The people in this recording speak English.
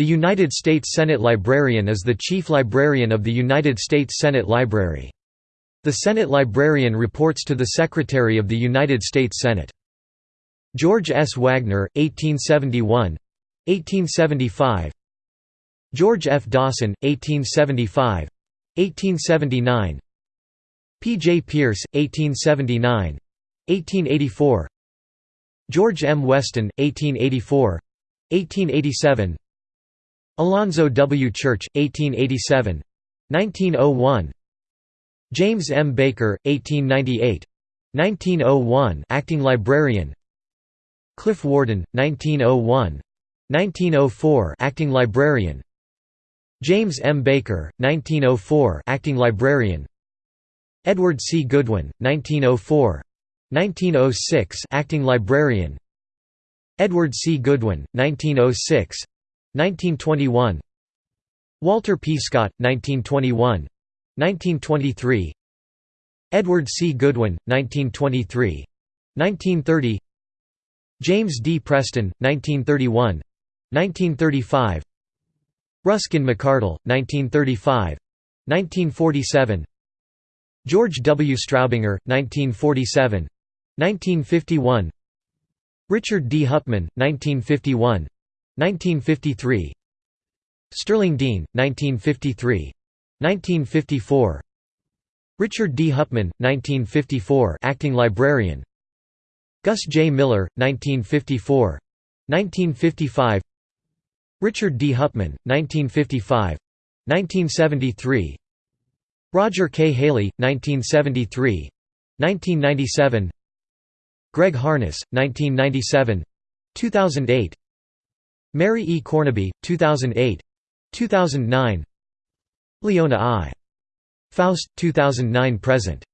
The United States Senate Librarian is the chief librarian of the United States Senate Library. The Senate Librarian reports to the Secretary of the United States Senate. George S. Wagner, 1871 1875 George F. Dawson, 1875 1879 P. J. Pierce, 1879 1884 George M. Weston, 1884 1887 Alonzo W. Church, 1887 1901 James M. Baker, 1898 1901 acting librarian. Cliff Warden, 1901 1904 acting librarian. James M. Baker, 1904 acting librarian. Edward C. Goodwin, 1904 1906 acting librarian. Edward C. Goodwin, 1906 1921 Walter P. Scott, 1921 1923 Edward C. Goodwin, 1923 1930 James D. Preston, 1931 1935 Ruskin McArdle, 1935 1947 George W. Straubinger, 1947 1951 Richard D. Hupman, 1951 1953 Sterling Dean, 1953 1954 Richard D. Hupman, 1954 acting librarian. Gus J. Miller, 1954 1955 Richard D. Hupman, 1955 1973 Roger K. Haley, 1973 1997 Greg Harness, 1997 2008 Mary E. Cornaby, 2008 2009 Leona I. Faust, 2009–present